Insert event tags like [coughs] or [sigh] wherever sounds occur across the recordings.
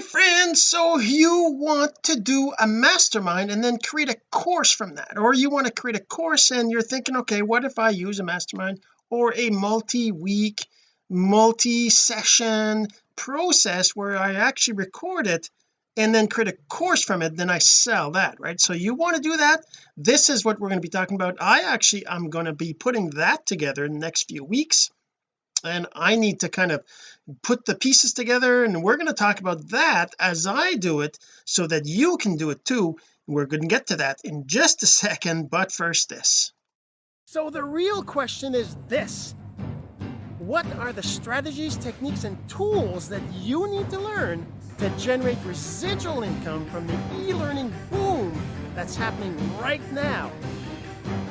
friends so you want to do a mastermind and then create a course from that or you want to create a course and you're thinking okay what if I use a mastermind or a multi-week multi-session process where I actually record it and then create a course from it then I sell that right? So you want to do that. This is what we're going to be talking about. I actually I'm going to be putting that together in the next few weeks and I need to kind of put the pieces together and we're going to talk about that as I do it so that you can do it too. We're going to get to that in just a second but first this. So the real question is this. What are the strategies techniques and tools that you need to learn to generate residual income from the e-learning boom that's happening right now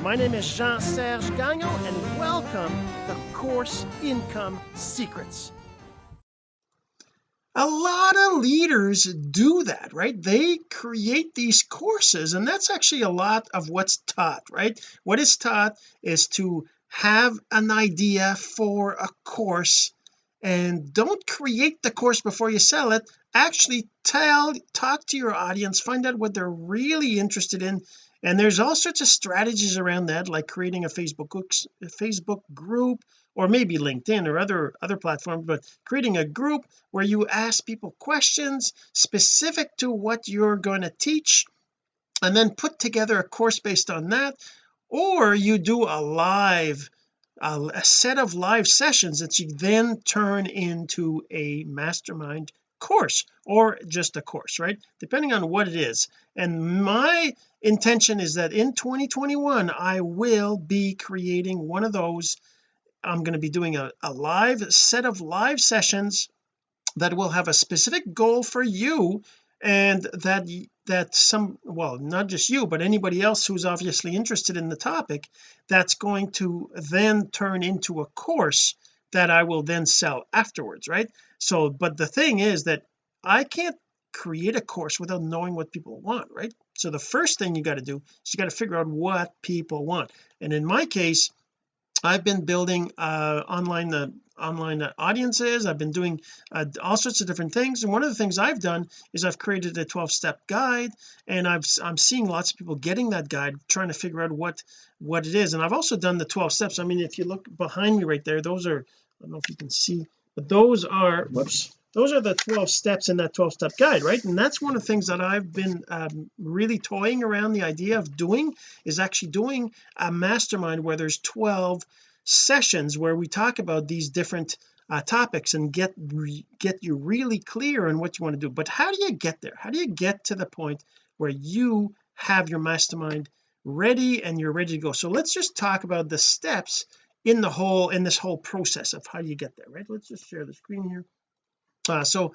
my name is Jean-Serge Gagnon and welcome to Course Income Secrets. A lot of leaders do that right? They create these courses and that's actually a lot of what's taught right? What is taught is to have an idea for a course and don't create the course before you sell it. Actually tell talk to your audience find out what they're really interested in. And there's all sorts of strategies around that like creating a Facebook Facebook group or maybe LinkedIn or other other platforms but creating a group where you ask people questions specific to what you're going to teach and then put together a course based on that. Or you do a live a, a set of live sessions that you then turn into a mastermind course or just a course right? Depending on what it is. And my intention is that in 2021 I will be creating one of those. I'm going to be doing a, a live set of live sessions that will have a specific goal for you and that that some well not just you but anybody else who's obviously interested in the topic that's going to then turn into a course that I will then sell afterwards right? So but the thing is that I can't create a course without knowing what people want right? So the first thing you got to do is you got to figure out what people want. And in my case I've been building uh online the online audiences. I've been doing uh, all sorts of different things and one of the things I've done is I've created a 12-step guide and I've I'm seeing lots of people getting that guide trying to figure out what what it is and I've also done the 12 steps. I mean if you look behind me right there those are I don't know if you can see but those are whoops. those are the 12 steps in that 12 step guide right? And that's one of the things that I've been um, really toying around the idea of doing is actually doing a mastermind where there's 12 sessions where we talk about these different uh, topics and get get you really clear on what you want to do. But how do you get there? How do you get to the point where you have your mastermind ready and you're ready to go? So let's just talk about the steps in the whole in this whole process of how you get there right? Let's just share the screen here. Uh, so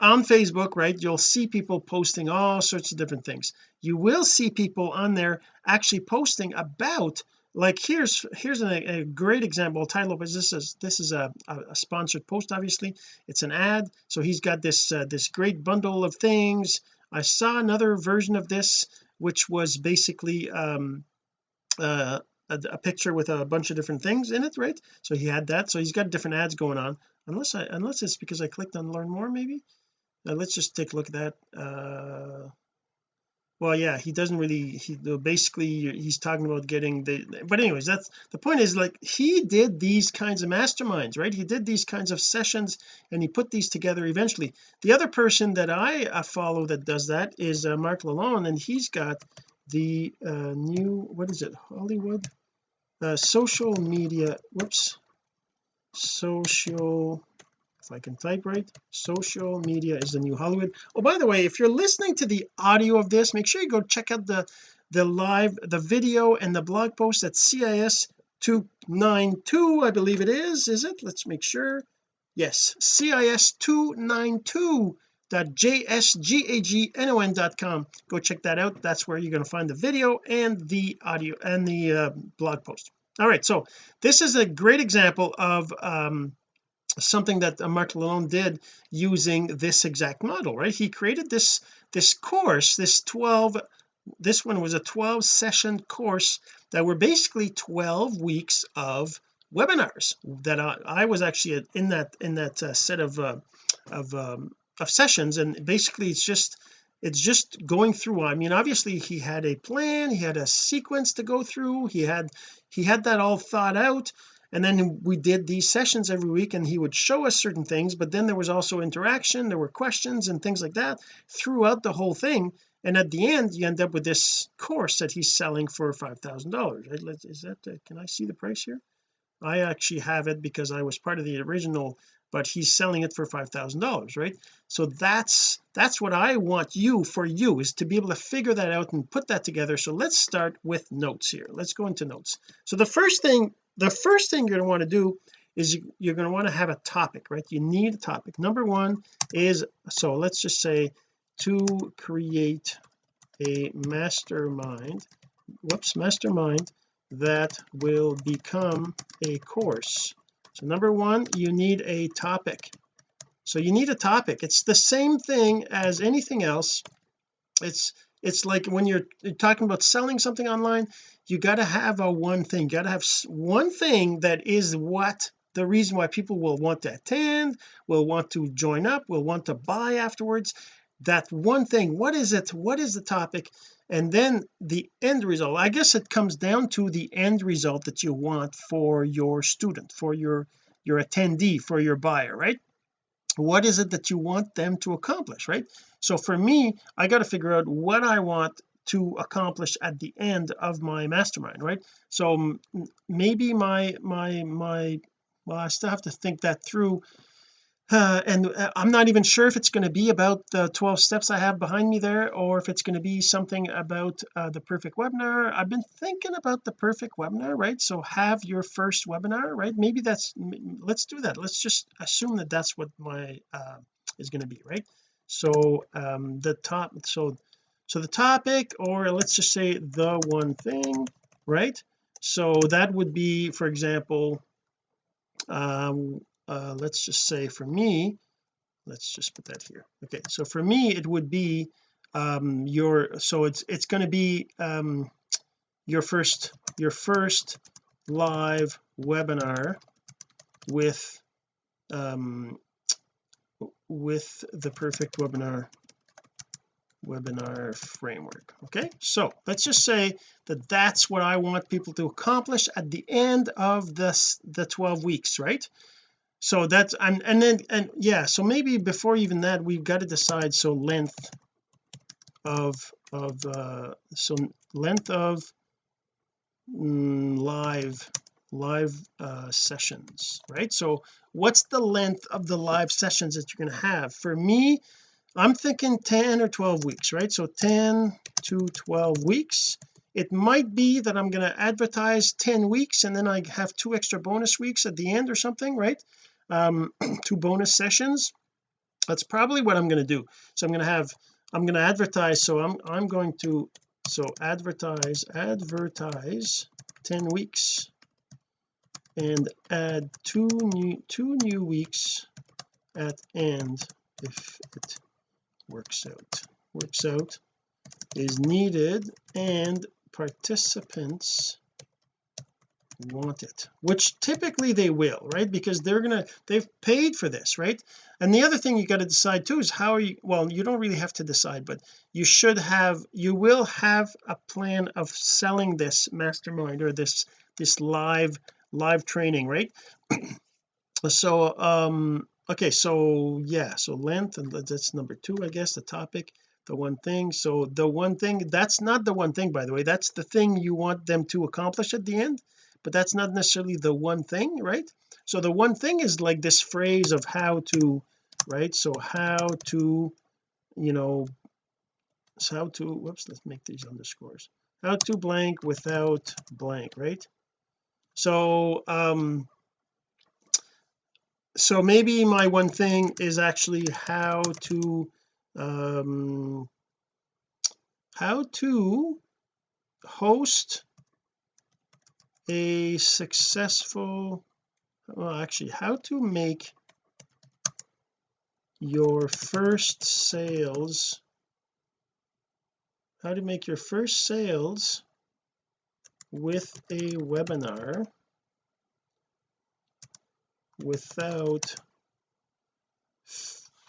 on Facebook right you'll see people posting all sorts of different things. You will see people on there actually posting about like here's here's a, a great example. Tai Lopez this is this is a, a, sponsored post obviously. It's an ad. So he's got this uh, this great bundle of things. I saw another version of this which was basically um uh a, a, picture with a bunch of different things in it right? So he had that. So he's got different ads going on. Unless I unless it's because I clicked on learn more maybe? Now let's just take a look at that. Uh well yeah he doesn't really he basically he's talking about getting the but anyways that's the point is like he did these kinds of masterminds right? He did these kinds of sessions and he put these together eventually. The other person that I uh, follow that does that is uh, Mark Lalonde and he's got the uh, new what is it? Hollywood? Uh, social media whoops. Social if I can type right social media is the new Hollywood. Oh by the way if you're listening to the audio of this make sure you go check out the the live the video and the blog post at CIS 292 I believe it is is it? Let's make sure. Yes CIS 292 jsgagnon.com go check that out. That's where you're going to find the video and the audio and the uh, blog post. All right so this is a great example of um something that uh, Mark Lalonde did using this exact model right? He created this this course this 12 this one was a 12 session course that were basically 12 weeks of webinars that I, I was actually in that in that uh, set of uh, of um, of sessions. And basically it's just it's just going through I mean obviously he had a plan he had a sequence to go through he had he had that all thought out and then we did these sessions every week and he would show us certain things but then there was also interaction there were questions and things like that throughout the whole thing. And at the end you end up with this course that he's selling for five thousand dollars. Is that uh, can I see the price here? I actually have it because I was part of the original but he's selling it for five thousand dollars right? So that's that's what I want you for you is to be able to figure that out and put that together. So let's start with notes here. Let's go into notes. So the first thing the first thing you're going to want to do is you, you're going to want to have a topic right? You need a topic. Number one is so let's just say to create a mastermind whoops mastermind that will become a course so number one you need a topic. So you need a topic. It's the same thing as anything else. It's it's like when you're, talking about selling something online you got to have a one thing. You got to have one thing that is what the reason why people will want to attend will want to join up will want to buy afterwards that one thing what is it what is the topic and then the end result. I guess it comes down to the end result that you want for your student for your your attendee for your buyer right? What is it that you want them to accomplish right? So for me I got to figure out what I want to accomplish at the end of my mastermind right? So maybe my my my well I still have to think that through uh, and uh, I'm not even sure if it's going to be about the 12 steps I have behind me there or if it's going to be something about uh, the perfect webinar. I've been thinking about the perfect webinar right? So have your first webinar right? Maybe that's let's do that. Let's just assume that that's what my uh, is going to be right? So um the top so so the topic or let's just say the one thing right? So that would be for example um uh, let's just say for me let's just put that here. Okay so for me it would be um your so it's it's going to be um your first your first live webinar with um with the perfect webinar webinar framework okay? So let's just say that that's what I want people to accomplish at the end of this the 12 weeks right so that's and and then and yeah so maybe before even that we've got to decide so length of of uh so length of mm, live live uh sessions right? So what's the length of the live sessions that you're going to have? For me I'm thinking 10 or 12 weeks right? So 10 to 12 weeks it might be that I'm going to advertise 10 weeks and then I have two extra bonus weeks at the end or something right? Um [clears throat] two bonus sessions. That's probably what I'm going to do. So I'm going to have I'm going to advertise. So I'm I'm going to so advertise advertise 10 weeks and add two new two new weeks at end if it works out. Works out is needed and participants want it which typically they will right? Because they're gonna they've paid for this right? And the other thing you got to decide too is how you well you don't really have to decide but you should have you will have a plan of selling this mastermind or this this live live training right? [clears throat] So um okay so yeah so length and that's number two I guess the topic the one thing. So the one thing that's not the one thing by the way. That's the thing you want them to accomplish at the end but that's not necessarily the one thing right? So the one thing is like this phrase of how to right? So how to you know how to whoops let's make these underscores. How to blank without blank right? So um so maybe my one thing is actually how to um how to host a successful well actually how to make your first sales how to make your first sales with a webinar without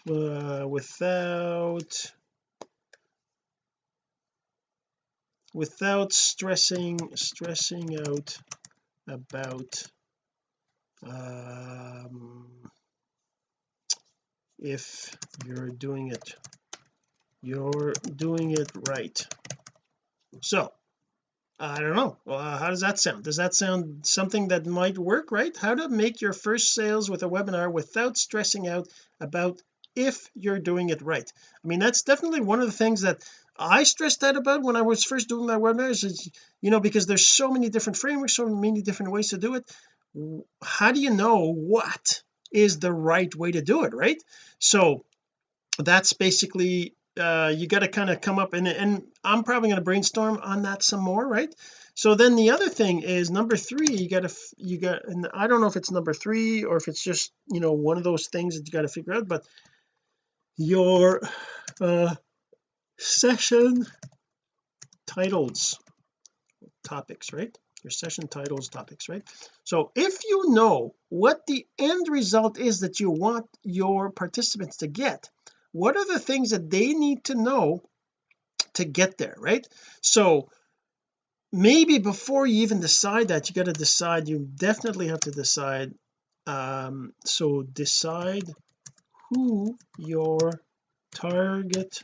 uh, without without stressing stressing out about um, if you're doing it you're doing it right. So I don't know. Uh, how does that sound? Does that sound something that might work right? How to make your first sales with a webinar without stressing out about if you're doing it right. I mean that's definitely one of the things that I stressed out about when I was first doing my webinars is you know because there's so many different frameworks so many different ways to do it. How do you know what is the right way to do it right? So that's basically uh you got to kind of come up and and I'm probably going to brainstorm on that some more right? So then the other thing is number three you got to you got and I don't know if it's number three or if it's just you know one of those things that you got to figure out but your uh session titles topics right? Your session titles topics right? So if you know what the end result is that you want your participants to get what are the things that they need to know to get there right? So maybe before you even decide that you got to decide you definitely have to decide um so decide who your target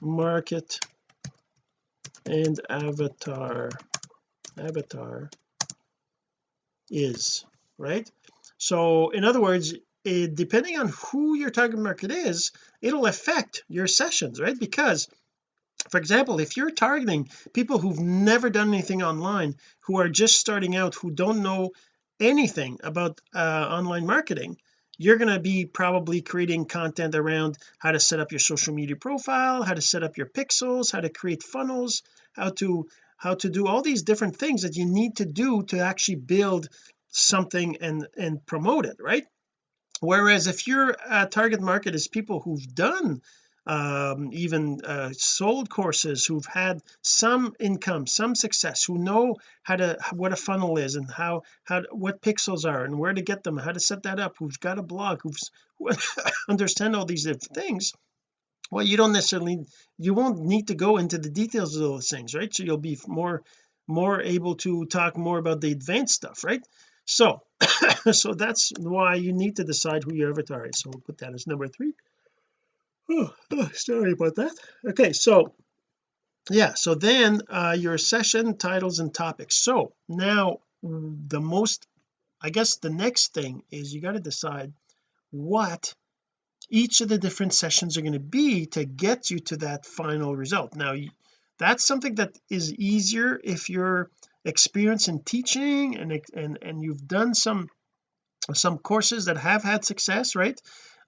market and avatar avatar is right? So in other words it, depending on who your target market is it'll affect your sessions right? Because for example if you're targeting people who've never done anything online who are just starting out who don't know anything about uh, online marketing you're going to be probably creating content around how to set up your social media profile how to set up your pixels how to create funnels how to how to do all these different things that you need to do to actually build something and and promote it right? Whereas if your uh, target market is people who've done um, even uh, sold courses who've had some income some success who know how to what a funnel is and how how what pixels are and where to get them how to set that up who's got a blog who's who [laughs] understand all these different things. Well you don't necessarily you won't need to go into the details of those things right? So you'll be more more able to talk more about the advanced stuff right? So [coughs] so that's why you need to decide who your avatar is. So we'll put that as number three oh, sorry about that. Okay so yeah so then uh your session titles and topics. So now the most I guess the next thing is you got to decide what each of the different sessions are going to be to get you to that final result. Now that's something that is easier if you're experienced in teaching and and and you've done some some courses that have had success right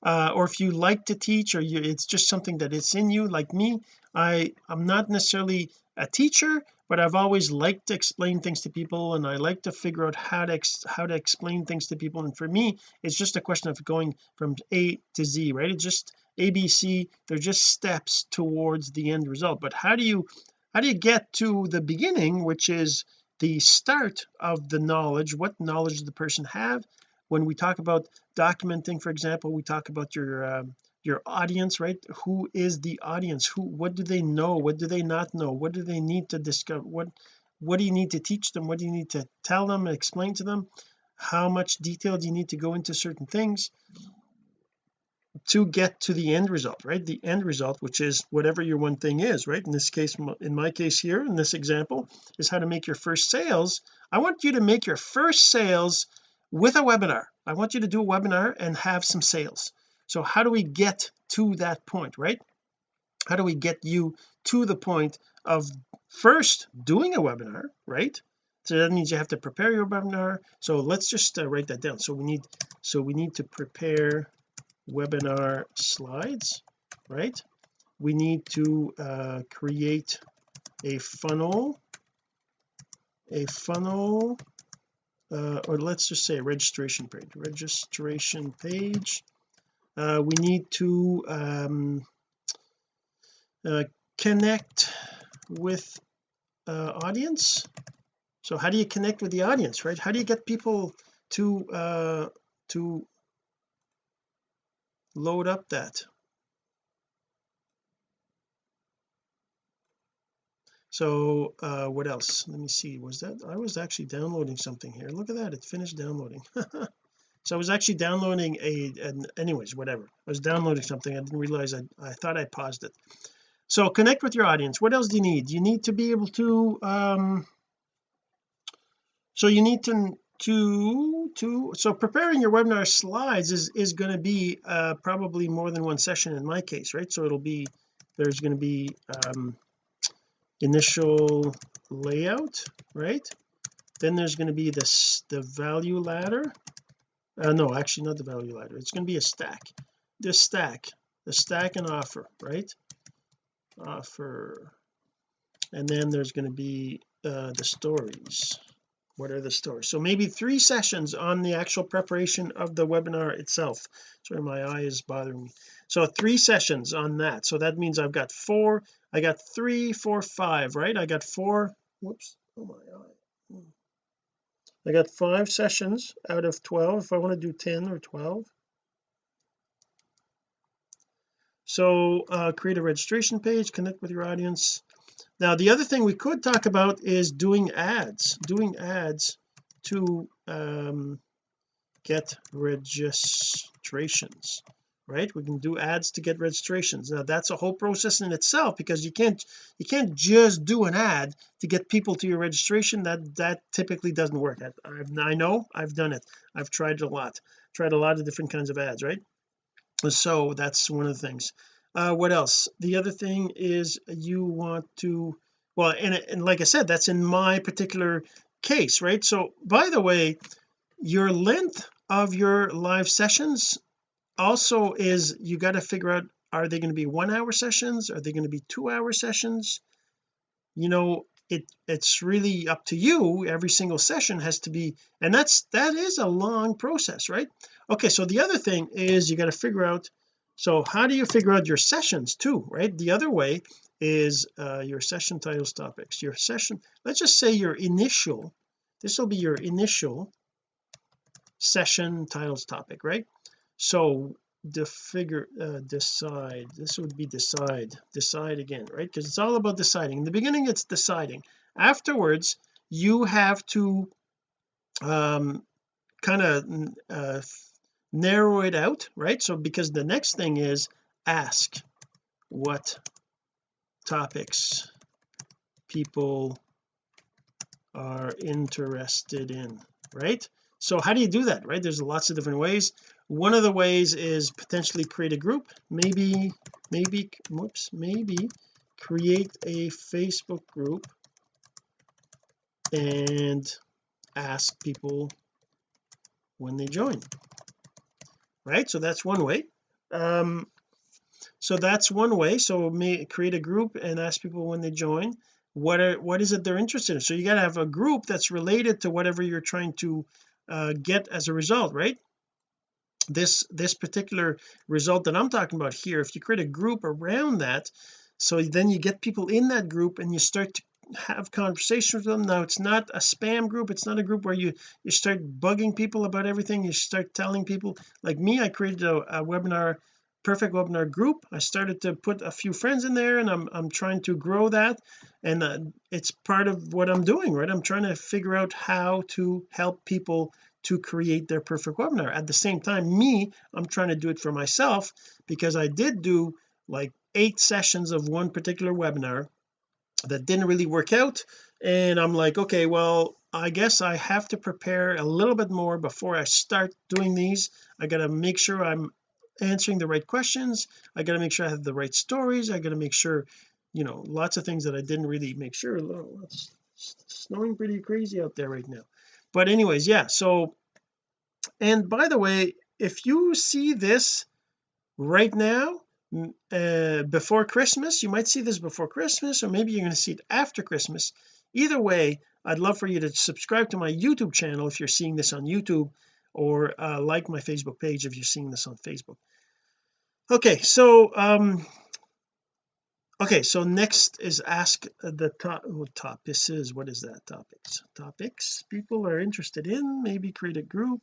uh, or if you like to teach or you it's just something that it's in you like me I I'm not necessarily a teacher but I've always liked to explain things to people and I like to figure out how to how to explain things to people. And for me it's just a question of going from A to Z right? It's just ABC they're just steps towards the end result. But how do you how do you get to the beginning which is the start of the knowledge? What knowledge does the person have when we talk about documenting for example we talk about your um, your audience right? Who is the audience? Who what do they know? What do they not know? What do they need to discover? What what do you need to teach them? What do you need to tell them explain to them? How much detail do you need to go into certain things to get to the end result right? The end result which is whatever your one thing is right? In this case in my case here in this example is how to make your first sales. I want you to make your first sales with a webinar. I want you to do a webinar and have some sales. So how do we get to that point right? How do we get you to the point of first doing a webinar right? So that means you have to prepare your webinar. So let's just uh, write that down. So we need so we need to prepare webinar slides right? We need to uh, create a funnel a funnel uh, or let's just say registration page. Registration page. Uh, we need to um, uh, connect with uh, audience. So how do you connect with the audience right? How do you get people to uh to load up that so uh what else? Let me see. Was that I was actually downloading something here. Look at that. It finished downloading. [laughs] So I was actually downloading a an, anyways whatever. I was downloading something. I didn't realize I, I thought I paused it. So connect with your audience. What else do you need? You need to be able to um so you need to to to so preparing your webinar slides is is going to be uh probably more than one session in my case right? So it'll be there's going to be um initial layout right? Then there's going to be this the value ladder. Uh, no actually not the value ladder. It's going to be a stack. This stack the stack and offer right? Offer. And then there's going to be uh, the stories what are the stories? So maybe three sessions on the actual preparation of the webinar itself. Sorry my eye is bothering me. So three sessions on that. So that means I've got four I got three four five right? I got four whoops oh my eye. I got five sessions out of 12 if I want to do 10 or 12 so uh, create a registration page connect with your audience now the other thing we could talk about is doing ads doing ads to um, get registrations right? We can do ads to get registrations. Now that's a whole process in itself because you can't you can't just do an ad to get people to your registration. That that typically doesn't work. I, I know I've done it. I've tried a lot tried a lot of different kinds of ads right? So that's one of the things uh what else? The other thing is you want to well and, and like I said that's in my particular case right? So by the way your length of your live sessions also is you got to figure out are they going to be one hour sessions? Are they going to be two hour sessions? You know it it's really up to you. Every single session has to be and that's that is a long process right? Okay so the other thing is you got to figure out so how do you figure out your sessions too right? The other way is uh, your session titles topics. Your session let's just say your initial this will be your initial session titles topic right? So the figure uh, decide this would be decide decide again right? Because it's all about deciding. In the beginning it's deciding. Afterwards you have to um kind of uh, narrow it out right? So because the next thing is ask what topics people are interested in right? So how do you do that right? There's lots of different ways. One of the ways is potentially create a group. Maybe maybe whoops maybe create a Facebook group and ask people when they join right? So that's one way. Um so that's one way. So may create a group and ask people when they join. What are what is it they're interested in? So you got to have a group that's related to whatever you're trying to uh, get as a result right? This this particular result that I'm talking about here if you create a group around that so then you get people in that group and you start to have conversations with them. Now it's not a spam group. It's not a group where you you start bugging people about everything. You start telling people like me I created a, a webinar perfect webinar group. I started to put a few friends in there and I'm, I'm trying to grow that. And uh, it's part of what I'm doing right? I'm trying to figure out how to help people to create their perfect webinar. At the same time me I'm trying to do it for myself because I did do like eight sessions of one particular webinar that didn't really work out. And I'm like okay well I guess I have to prepare a little bit more before I start doing these. I got to make sure I'm answering the right questions. I got to make sure I have the right stories. I got to make sure you know lots of things that I didn't really make sure. It's snowing pretty crazy out there right now. But anyways yeah so and by the way if you see this right now uh, before Christmas you might see this before Christmas or maybe you're going to see it after Christmas. Either way I'd love for you to subscribe to my YouTube channel if you're seeing this on YouTube or uh, like my Facebook page if you're seeing this on Facebook. Okay so um okay so next is ask the top what top is what is that? Topics. Topics people are interested in maybe create a group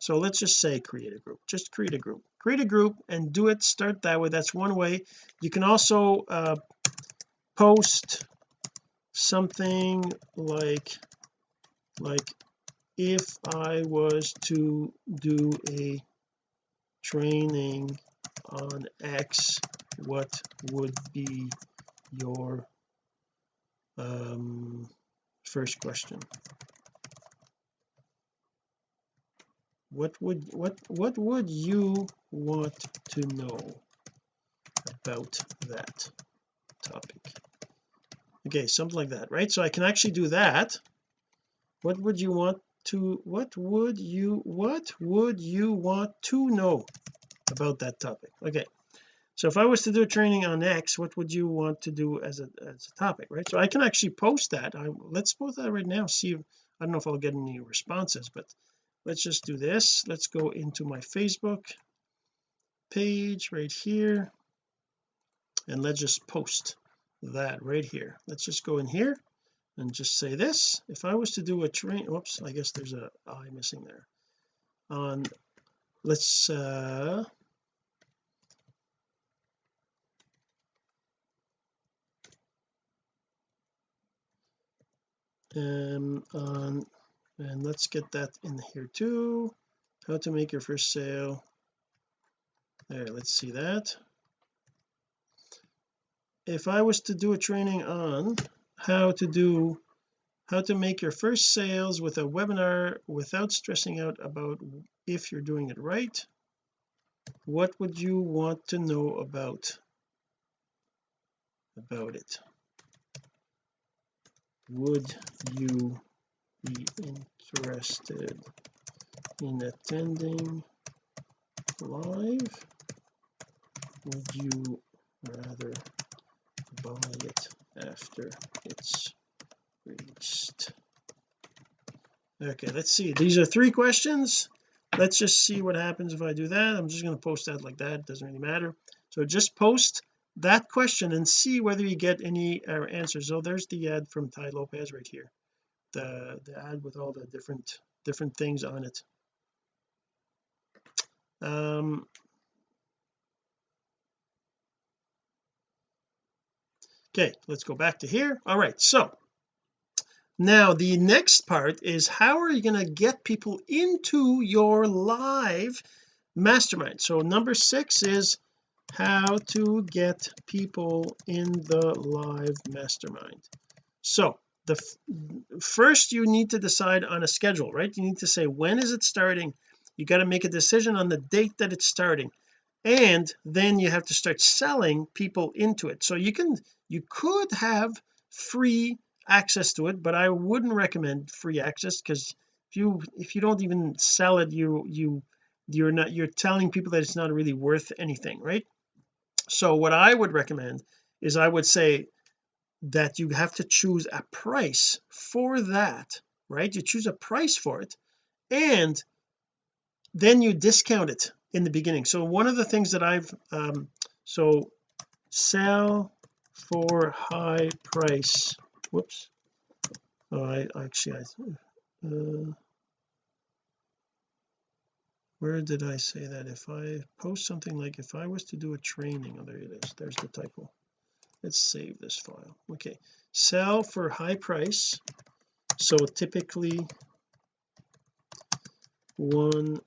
so let's just say create a group just create a group. Create a group and do it start that way. That's one way. You can also uh, post something like like if I was to do a training on X what would be your um, first question what would what what would you want to know about that topic? Okay something like that right? So I can actually do that. What would you want to what would you what would you want to know about that topic? Okay so if I was to do a training on X what would you want to do as a as a topic right? So I can actually post that. I let's post that right now see if, I don't know if I'll get any responses but let's just do this. Let's go into my Facebook page right here. And let's just post that right here. Let's just go in here and just say this. If I was to do a train whoops I guess there's a I missing there. On let's uh um on and let's get that in here too. How to make your first sale. There let's see that. If I was to do a training on how to do how to make your first sales with a webinar without stressing out about if you're doing it right what would you want to know about about it? Would you be interested in attending live? Would you rather buy it after it's released? Okay let's see. These are three questions. Let's just see what happens if I do that. I'm just going to post that like that. Doesn't really matter. So just post that question and see whether you get any uh, answers. So there's the ad from Tai Lopez right here the the ad with all the different different things on it. Um okay let's go back to here. All right so now the next part is how are you going to get people into your live mastermind? So number six is how to get people in the live mastermind. So the first you need to decide on a schedule right? You need to say when is it starting? You got to make a decision on the date that it's starting. And then you have to start selling people into it. So you can you could have free access to it but I wouldn't recommend free access because if you if you don't even sell it you you you're not you're telling people that it's not really worth anything right? So what I would recommend is I would say that you have to choose a price for that right? You choose a price for it and then you discount it in the beginning. So one of the things that I've um so sell for high price whoops. Oh I actually I uh, where did I say that? If I post something like if I was to do a training oh there it is. There's the typo let's save this file. Okay. Sell for high price. So typically one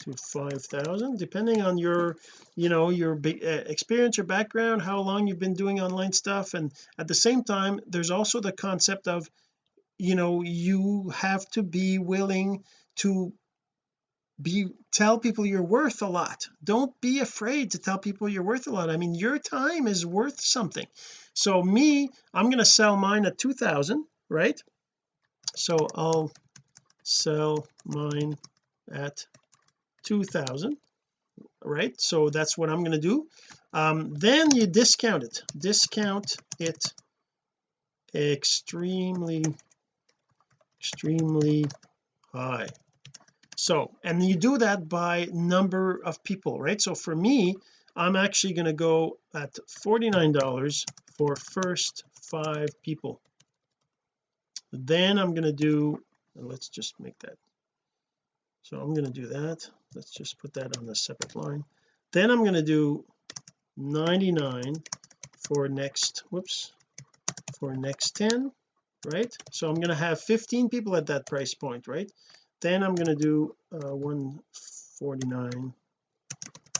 to five thousand depending on your you know your uh, experience your background how long you've been doing online stuff. And at the same time there's also the concept of you know you have to be willing to be tell people you're worth a lot. Don't be afraid to tell people you're worth a lot. I mean your time is worth something. So me I'm going to sell mine at 2000 right? So I'll sell mine at 2000 right? So that's what I'm going to do. Um, then you discount it. Discount it extremely extremely high so and you do that by number of people right? So for me I'm actually going to go at $49 for first five people. Then I'm going to do let's just make that. So I'm going to do that. Let's just put that on a separate line. Then I'm going to do 99 for next whoops for next 10 right? So I'm going to have 15 people at that price point right then I'm going to do uh, 149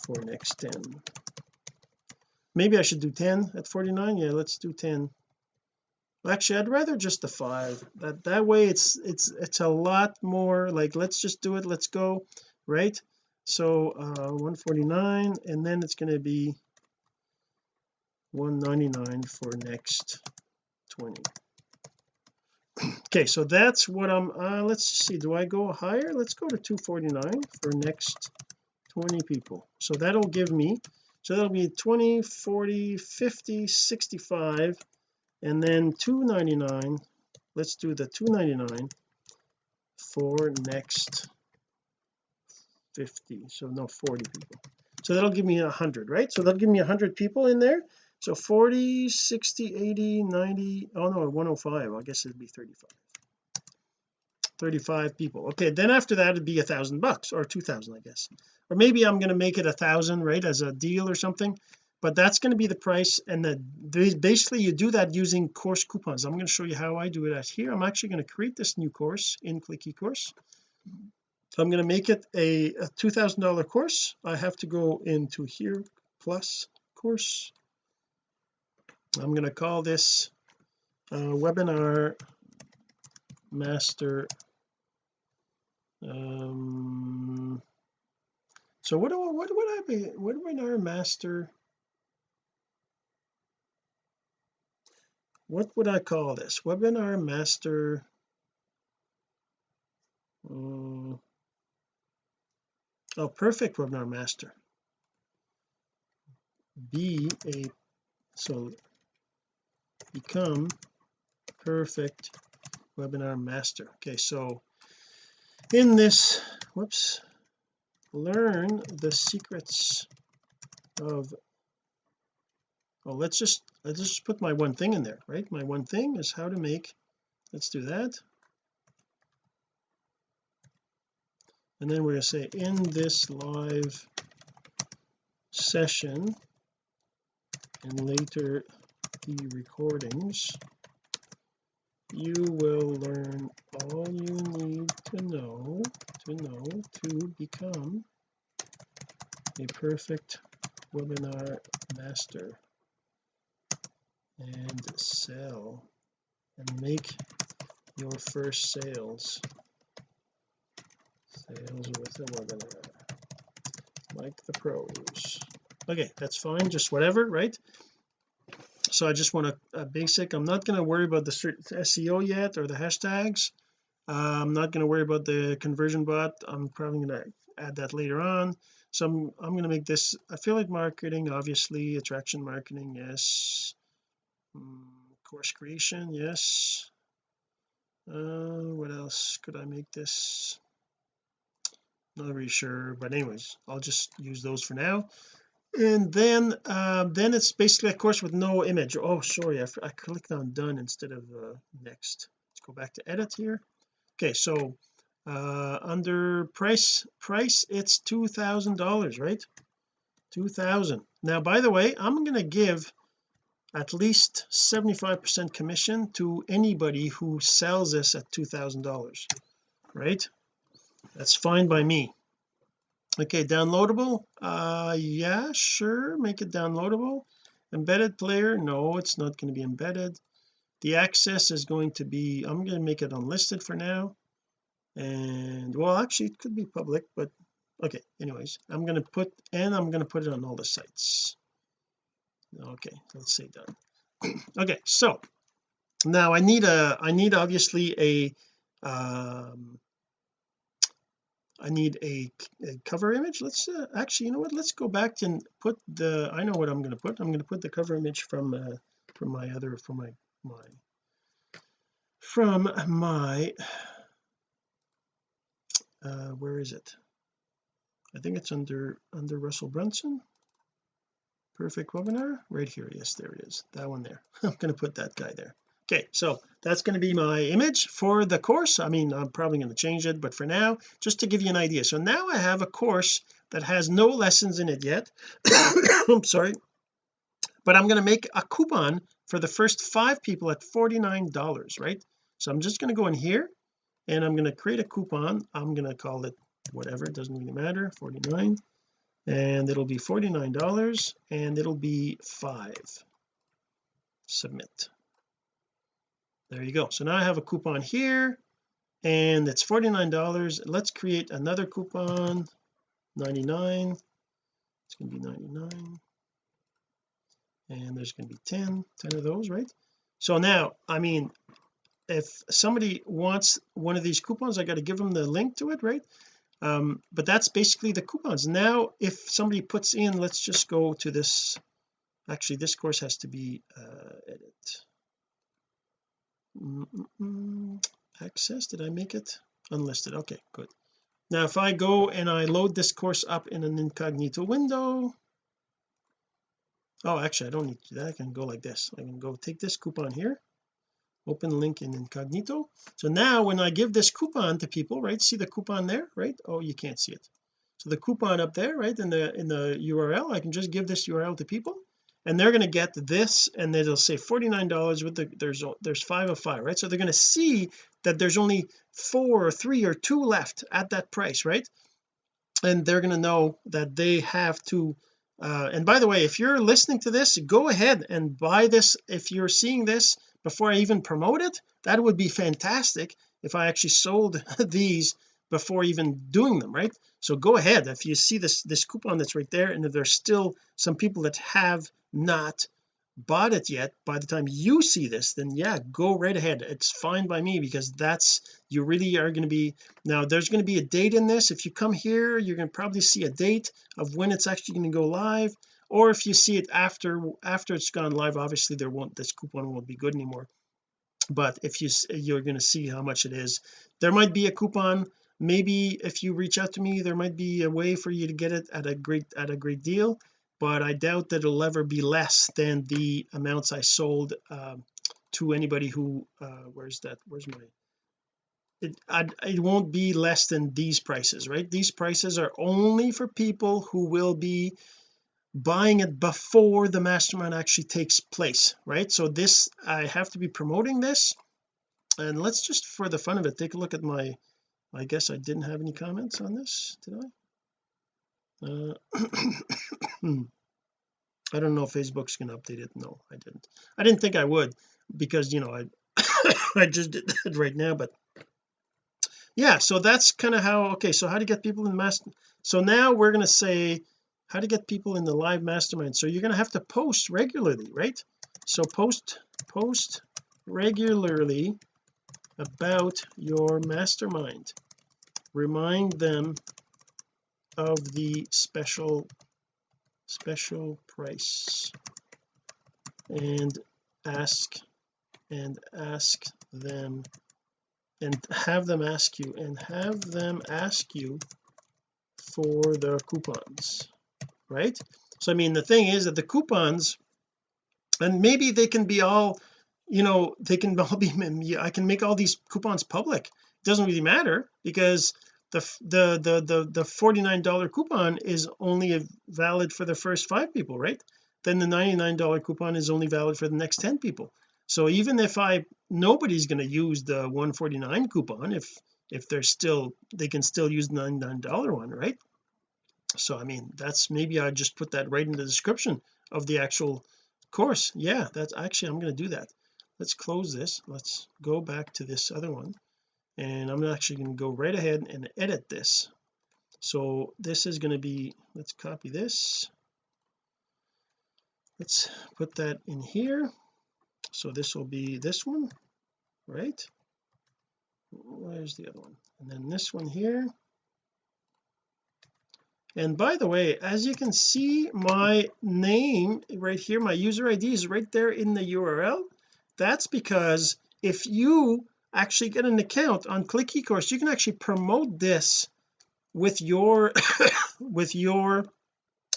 for next 10 maybe I should do 10 at 49 yeah let's do 10 actually I'd rather just the five. That that way it's it's it's a lot more like let's just do it let's go right? So uh 149 and then it's going to be 199 for next 20 [clears throat] okay so that's what I'm uh let's see do I go higher? Let's go to 249 for next 20 people. So that'll give me so that'll be 20 40 50 65 and then 299 let's do the 299 for next 50 so no 40 people. So that'll give me hundred right? So that'll give me hundred people in there so 40 60 80 90 oh no 105 I guess it'd be 35 35 people. Okay then after that it'd be a thousand bucks or two thousand I guess. Or maybe I'm going to make it a thousand right as a deal or something but that's going to be the price and the basically you do that using course coupons. I'm going to show you how I do it at here. I'm actually going to create this new course in click eCourse so I'm going to make it a, a $2,000 course. I have to go into here plus course I'm going to call this uh, webinar master um so what do what would I be what webinar master what would I call this? Webinar master uh, oh perfect webinar master. Be a so become perfect webinar master. Okay so in this whoops learn the secrets of oh let's just let's just put my one thing in there right? My one thing is how to make let's do that. And then we're going to say in this live session and later the recordings. You will learn all you need to know to know to become a perfect webinar master and sell and make your first sales. Sales with a webinar. Like the pros. Okay that's fine just whatever right so I just want a, a basic I'm not going to worry about the SEO yet or the hashtags. Uh, I'm not going to worry about the conversion bot. I'm probably going to add that later on. So I'm, I'm going to make this affiliate marketing obviously attraction marketing yes. Mm, course creation yes. Uh, what else could I make this? Not really sure but anyways I'll just use those for now and then uh, then it's basically a course with no image. Oh sorry I, I clicked on done instead of uh, next. Let's go back to edit here. Okay so uh under price price it's two thousand dollars right? Two thousand. Now by the way I'm going to give at least 75 percent commission to anybody who sells this at two thousand dollars right? That's fine by me okay downloadable? Uh yeah sure make it downloadable. Embedded player? No it's not going to be embedded. The access is going to be I'm going to make it unlisted for now. And well actually it could be public but okay anyways I'm going to put and I'm going to put it on all the sites. Okay let's say done. [clears throat] Okay so now I need a I need obviously a um I need a, a cover image. Let's uh, actually you know what? Let's go back and put the I know what I'm going to put. I'm going to put the cover image from uh, from my other from my my from my uh where is it? I think it's under under Russell Brunson. Perfect webinar. Right here. Yes there it is. That one there. [laughs] I'm going to put that guy there okay so that's going to be my image for the course. I mean I'm probably going to change it but for now just to give you an idea. So now I have a course that has no lessons in it yet. [coughs] I'm sorry. But I'm going to make a coupon for the first five people at $49 right? So I'm just going to go in here and I'm going to create a coupon. I'm going to call it whatever it doesn't really matter 49 and it'll be $49 and it'll be five. Submit there you go. So now I have a coupon here and it's $49 let's create another coupon. 99 it's going to be 99 and there's going to be 10 10 of those right? So now I mean if somebody wants one of these coupons I got to give them the link to it right? Um but that's basically the coupons. Now if somebody puts in let's just go to this actually this course has to be uh access did I make it? Unlisted okay good. Now if I go and I load this course up in an incognito window. Oh actually I don't need to do that. I can go like this. I can go take this coupon here. Open link in incognito. So now when I give this coupon to people right see the coupon there right? Oh you can't see it. So the coupon up there right in the in the URL I can just give this URL to people and they're going to get this and it'll say $49 with the there's there's five of five right? So they're going to see that there's only four or three or two left at that price right? And they're going to know that they have to uh, and by the way if you're listening to this go ahead and buy this. If you're seeing this before I even promote it that would be fantastic if I actually sold [laughs] these before even doing them right? So go ahead. If you see this this coupon that's right there and if there's still some people that have not bought it yet. By the time you see this then yeah go right ahead. It's fine by me because that's you really are going to be now there's going to be a date in this. If you come here you're going to probably see a date of when it's actually going to go live. Or if you see it after after it's gone live obviously there won't this coupon won't be good anymore. But if you you're going to see how much it is. There might be a coupon. Maybe if you reach out to me there might be a way for you to get it at a great at a great deal but I doubt that it'll ever be less than the amounts I sold um, to anybody who uh, where's that where's my it I'd, it won't be less than these prices right? These prices are only for people who will be buying it before the mastermind actually takes place right? So this I have to be promoting this and let's just for the fun of it take a look at my I guess I didn't have any comments on this did I uh, [clears throat] I don't know if Facebook's to update it. No I didn't. I didn't think I would because you know I [coughs] I just did that right now but yeah so that's kind of how okay so how to get people in the master so now we're going to say how to get people in the live mastermind. So you're going to have to post regularly right? So post post regularly about your mastermind. Remind them of the special special price. And ask and ask them and have them ask you and have them ask you for the coupons right? So I mean the thing is that the coupons and maybe they can be all you know they can [laughs] all be I can make all these coupons public. It doesn't really matter because the the the the, the 49 dollar coupon is only valid for the first five people right? Then the 99 dollar coupon is only valid for the next 10 people. So even if I nobody's going to use the 149 coupon if if they're still they can still use the 99 dollar one right? So I mean that's maybe I just put that right in the description of the actual course. Yeah that's actually I'm going to do that. Let's close this. Let's go back to this other one and I'm actually going to go right ahead and edit this. So this is going to be let's copy this. Let's put that in here. So this will be this one right? Where's the other one? And then this one here. And by the way as you can see my name right here my user ID is right there in the URL that's because if you actually get an account on click ecourse. You can actually promote this with your [coughs] with your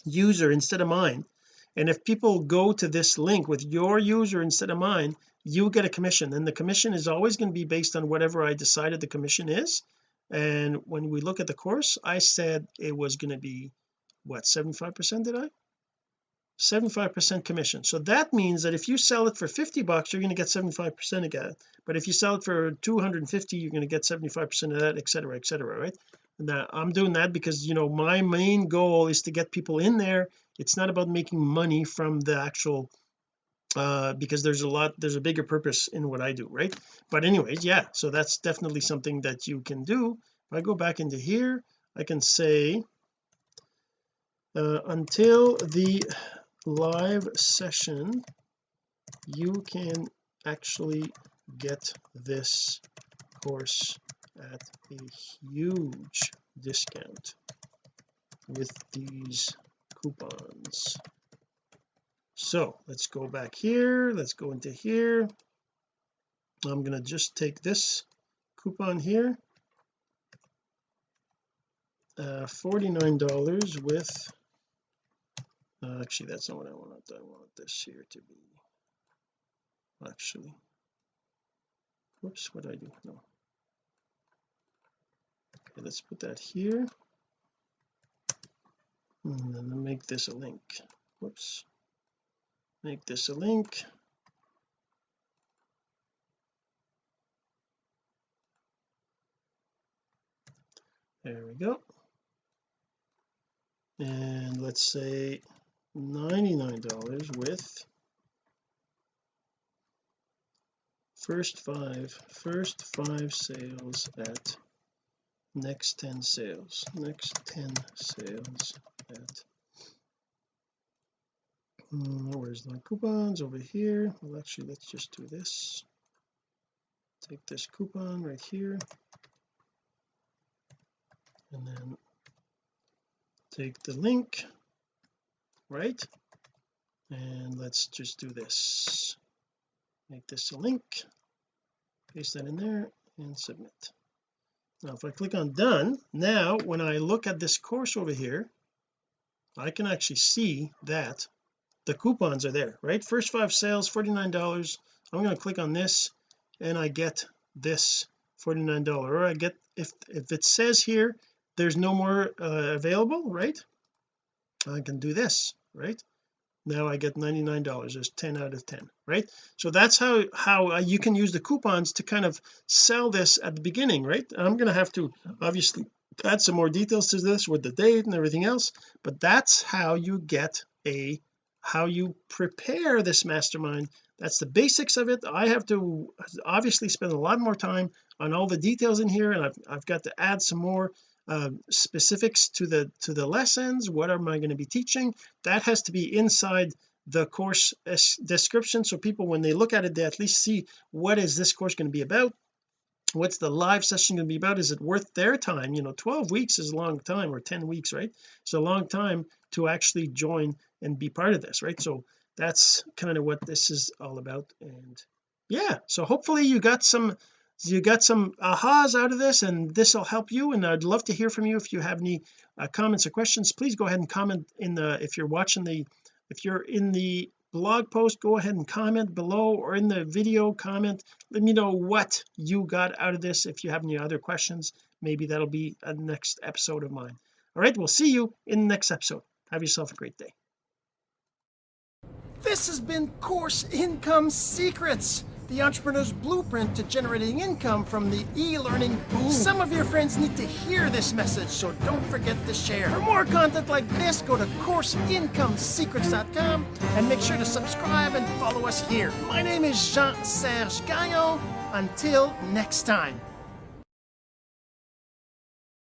user instead of mine. And if people go to this link with your user instead of mine you get a commission. And the commission is always going to be based on whatever I decided the commission is. And when we look at the course I said it was going to be what 75 percent did I 75 percent commission. So that means that if you sell it for 50 bucks you're going to get 75 percent again. But if you sell it for 250 you're going to get 75 percent of that etc etc right? Now I'm doing that because you know my main goal is to get people in there. It's not about making money from the actual uh because there's a lot there's a bigger purpose in what I do right? But anyways yeah so that's definitely something that you can do. If I go back into here I can say uh, until the live session you can actually get this course at a huge discount with these coupons. So let's go back here let's go into here. I'm going to just take this coupon here. Uh $49 with uh, actually that's not what I want. I want this here to be actually. Whoops what did I do? No. Okay let's put that here. And then make this a link. Whoops. Make this a link. There we go. And let's say $99 with first five first five sales at next 10 sales. Next 10 sales at um, where's my coupons? Over here. Well actually let's just do this. Take this coupon right here. And then take the link right? And let's just do this. Make this a link. Paste that in there and submit. Now if I click on done now when I look at this course over here I can actually see that the coupons are there right? First five sales $49 I'm going to click on this and I get this $49 or I get if if it says here there's no more uh, available right? I can do this right? Now I get $99 there's 10 out of 10 right? So that's how how uh, you can use the coupons to kind of sell this at the beginning right? I'm going to have to obviously add some more details to this with the date and everything else but that's how you get a how you prepare this mastermind. That's the basics of it. I have to obviously spend a lot more time on all the details in here and I've, I've got to add some more uh, specifics to the to the lessons what am I going to be teaching? That has to be inside the course description so people when they look at it they at least see what is this course going to be about? What's the live session going to be about? Is it worth their time? You know 12 weeks is a long time or 10 weeks right? It's a long time to actually join and be part of this right? So that's kind of what this is all about and yeah so hopefully you got some you got some ahas out of this and this will help you. And I'd love to hear from you. If you have any uh, comments or questions please go ahead and comment in the if you're watching the if you're in the blog post go ahead and comment below or in the video comment. Let me know what you got out of this. If you have any other questions maybe that'll be a next episode of mine. All right we'll see you in the next episode. Have yourself a great day. This has been course income secrets the entrepreneur's blueprint to generating income from the e-learning boom. Some of your friends need to hear this message, so don't forget to share. For more content like this, go to CourseIncomeSecrets.com and make sure to subscribe and follow us here. My name is Jean-Serge Gagnon. Until next time.